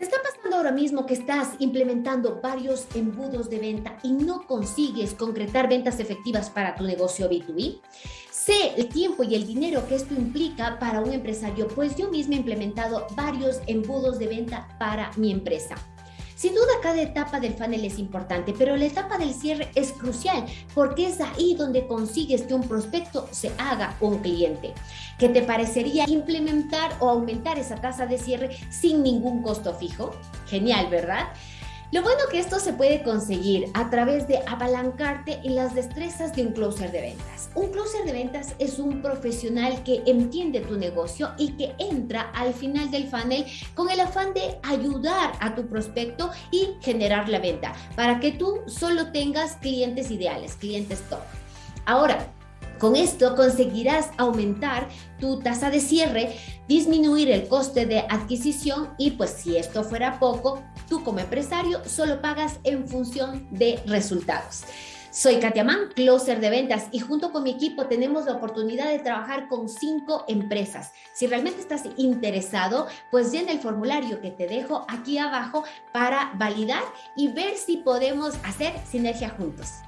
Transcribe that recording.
¿Te está pasando ahora mismo que estás implementando varios embudos de venta y no consigues concretar ventas efectivas para tu negocio B2B? Sé el tiempo y el dinero que esto implica para un empresario, pues yo misma he implementado varios embudos de venta para mi empresa. Sin duda cada etapa del funnel es importante, pero la etapa del cierre es crucial porque es ahí donde consigues que un prospecto se haga un cliente. ¿Qué te parecería implementar o aumentar esa tasa de cierre sin ningún costo fijo? Genial, ¿verdad? Lo bueno que esto se puede conseguir a través de apalancarte en las destrezas de un closer de ventas. Un closer de ventas es un profesional que entiende tu negocio y que entra al final del funnel con el afán de ayudar a tu prospecto y generar la venta para que tú solo tengas clientes ideales, clientes top. Ahora, con esto conseguirás aumentar tu tasa de cierre, disminuir el coste de adquisición y pues si esto fuera poco, tú como empresario solo pagas en función de resultados. Soy Katia Mann, closer de ventas y junto con mi equipo tenemos la oportunidad de trabajar con cinco empresas. Si realmente estás interesado, pues llena el formulario que te dejo aquí abajo para validar y ver si podemos hacer sinergia juntos.